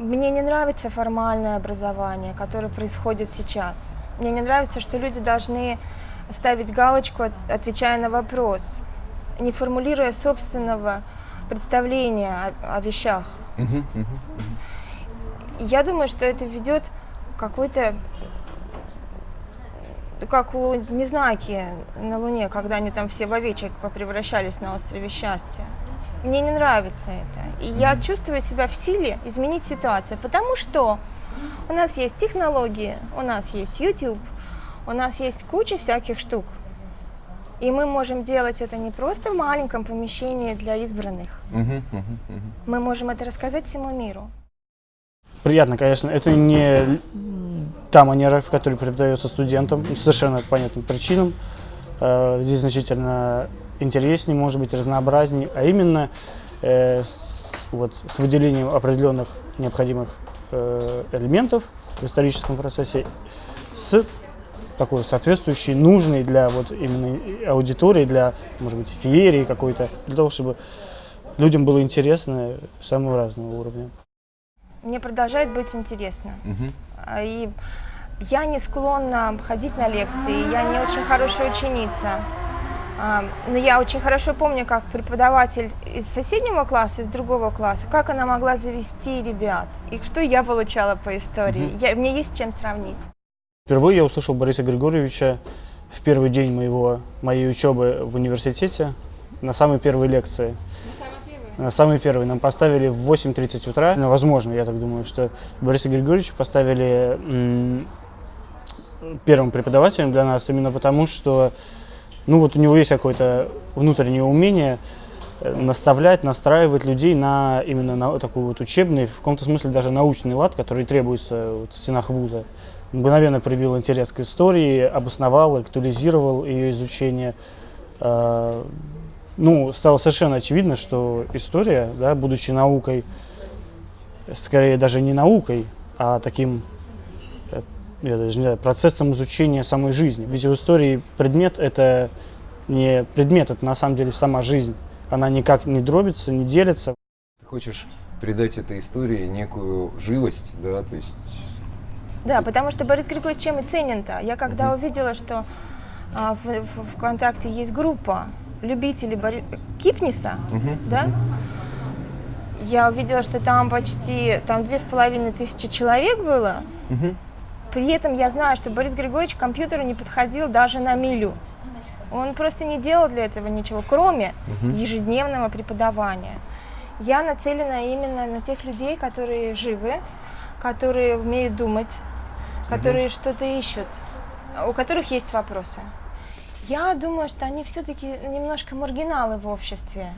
Мне не нравится формальное образование, которое происходит сейчас. Мне не нравится, что люди должны ставить галочку, отвечая на вопрос, не формулируя собственного представления о, о вещах. Я думаю, что это ведет какой-то как у Незнаки на Луне, когда они там все в овечек попревращались на острове счастья. Мне не нравится это. И я чувствую себя в силе изменить ситуацию, потому что у нас есть технологии, у нас есть YouTube, у нас есть куча всяких штук. И мы можем делать это не просто в маленьком помещении для избранных. Мы можем это рассказать всему миру. Приятно, конечно. Это не та манера, в которой преподается студентам, совершенно по понятным причинам. Э, здесь значительно интереснее, может быть, разнообразнее, а именно э, с, вот, с выделением определенных необходимых э, элементов в историческом процессе с такой соответствующей, нужной для вот именно аудитории, для, может быть, феерии какой-то, для того, чтобы людям было интересно самого разного уровня. Мне продолжает быть интересно. Угу. И я не склонна ходить на лекции, я не очень хорошая ученица. Но я очень хорошо помню, как преподаватель из соседнего класса, из другого класса, как она могла завести ребят, и что я получала по истории. Угу. Я, мне есть чем сравнить. Впервые я услышал Бориса Григорьевича в первый день моего, моей учебы в университете, на самой первой лекции. На самой первой? На самой первой. Нам поставили в 8.30 утра. Ну, возможно, я так думаю, что Бориса Григорьевича поставили первым преподавателем для нас именно потому, что ну вот у него есть какое-то внутреннее умение э, наставлять, настраивать людей на именно на такой вот учебный, в каком-то смысле даже научный лад, который требуется вот в стенах вуза. Мгновенно проявил интерес к истории, обосновал, актуализировал ее изучение. Э, ну, стало совершенно очевидно, что история, да, будучи наукой, скорее даже не наукой, а таким я даже не знаю, процессом изучения самой жизни. Ведь в истории предмет – это не предмет, это на самом деле сама жизнь. Она никак не дробится, не делится. Ты хочешь придать этой истории некую живость, да, то есть… Да, потому что Борис Григорьевич чем и ценен-то. Я когда угу. увидела, что а, в, в ВКонтакте есть группа любителей Бори... Кипниса, угу. да, я увидела, что там почти там две с половиной тысячи человек было, угу. При этом я знаю, что Борис Григорьевич к компьютеру не подходил даже на милю. Он просто не делал для этого ничего, кроме угу. ежедневного преподавания. Я нацелена именно на тех людей, которые живы, которые умеют думать, которые угу. что-то ищут, у которых есть вопросы. Я думаю, что они все-таки немножко маргиналы в обществе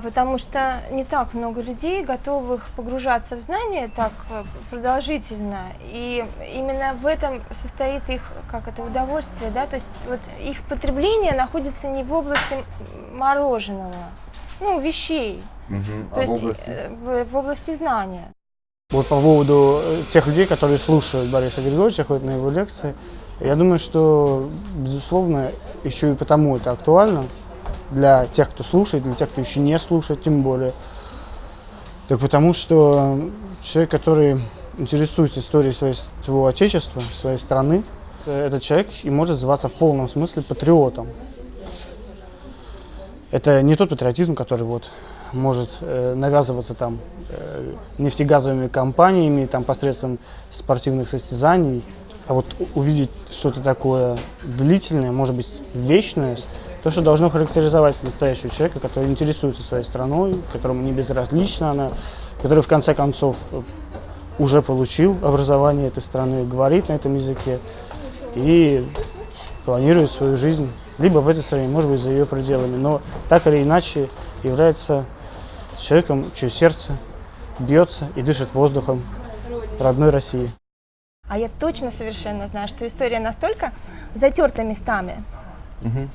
потому что не так много людей, готовых погружаться в знания так э, продолжительно, и именно в этом состоит их, как это, удовольствие, да, то есть вот их потребление находится не в области мороженого, ну, вещей, угу. то а есть в области? Э, в, в области знания. Вот по поводу э, тех людей, которые слушают Бориса Григорьевича, ходят на его лекции, я думаю, что, безусловно, еще и потому это актуально, для тех, кто слушает, для тех, кто еще не слушает, тем более. Так потому что человек, который интересуется историей своего отечества, своей страны, этот человек и может зваться в полном смысле патриотом. Это не тот патриотизм, который вот может э, навязываться там э, нефтегазовыми компаниями, там посредством спортивных состязаний, а вот увидеть что-то такое длительное, может быть, вечное, то, что должно характеризовать настоящего человека, который интересуется своей страной, которому не безразлична она, который в конце концов уже получил образование этой страны, говорит на этом языке и планирует свою жизнь либо в этой стране, может быть, за ее пределами, но так или иначе является человеком, чье сердце бьется и дышит воздухом родной России. А я точно совершенно знаю, что история настолько затерта местами, угу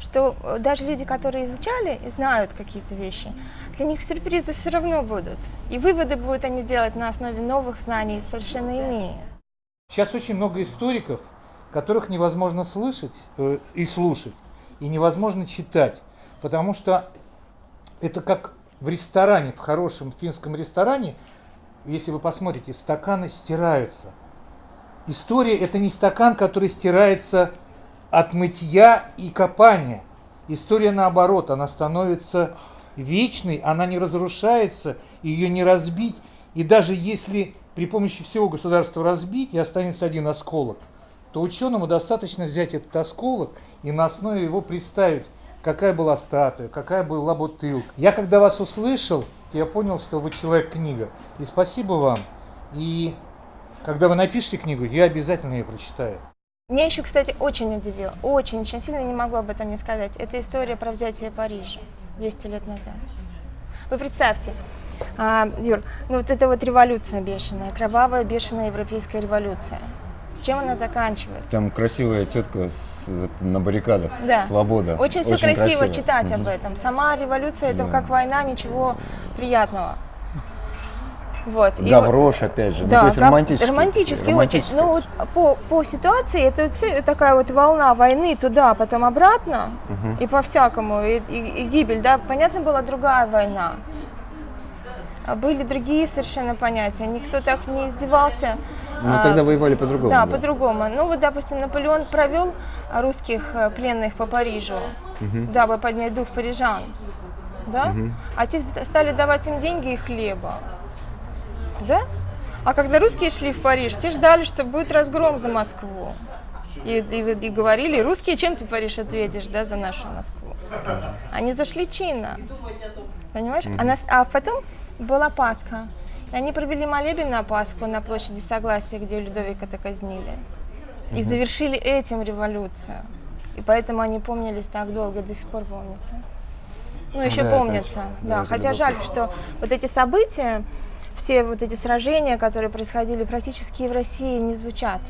что э, даже люди, которые изучали и знают какие-то вещи, для них сюрпризы все равно будут. И выводы будут они делать на основе новых знаний совершенно иные. Сейчас очень много историков, которых невозможно слышать э, и слушать, и невозможно читать, потому что это как в ресторане, в хорошем финском ресторане, если вы посмотрите, стаканы стираются. История это не стакан, который стирается от мытья и копания. История наоборот, она становится вечной, она не разрушается, ее не разбить. И даже если при помощи всего государства разбить и останется один осколок, то ученому достаточно взять этот осколок и на основе его представить, какая была статуя, какая была бутылка. Я когда вас услышал, я понял, что вы человек-книга. И спасибо вам. И когда вы напишете книгу, я обязательно ее прочитаю. Меня еще, кстати, очень удивило, очень, очень сильно не могу об этом не сказать. Это история про взятие Парижа 200 лет назад. Вы представьте, а, Юр, ну вот это вот революция бешеная, кровавая бешеная европейская революция. Чем она заканчивается? Там красивая тетка с- на баррикадах. Да. Свобода. Очень все красиво, читать об этом. Сама революция это Да. как война, ничего приятного. Вот. и Гаврош, опять же. ну, Да, то есть гав- романтический. романтически романтический. очень. Ну вот по, по ситуации это всё такая вот волна войны туда, потом обратно Мгм. и по всякому и, и- и гибель, да. Понятно была другая война. А были другие совершенно понятия. Никто так не издевался. Ну, А, тогда воевали по-другому. да, по-другому. Ну вот, допустим, Наполеон провел русских э, пленных по Парижу, дабы поднять дух парижан. Да? А те ст- стали давать им деньги и хлеба. Да? А когда русские шли в Париж, те ждали, что будет разгром за Москву. И, и- и говорили, русские, чем ты Париж ответишь, да, за нашу Москву? Они зашли чинно. Понимаешь? А, нас- а потом была Пасха. И они провели молебен на Пасху на площади Согласия, где Людовика-то казнили. И завершили этим революцию. И поэтому они помнились так долго, до сих пор помнятся. Ну, еще Да, помнятся, да. да, это Хотя жаль, что вот эти события, все вот эти сражения, которые происходили практически в России, не звучат.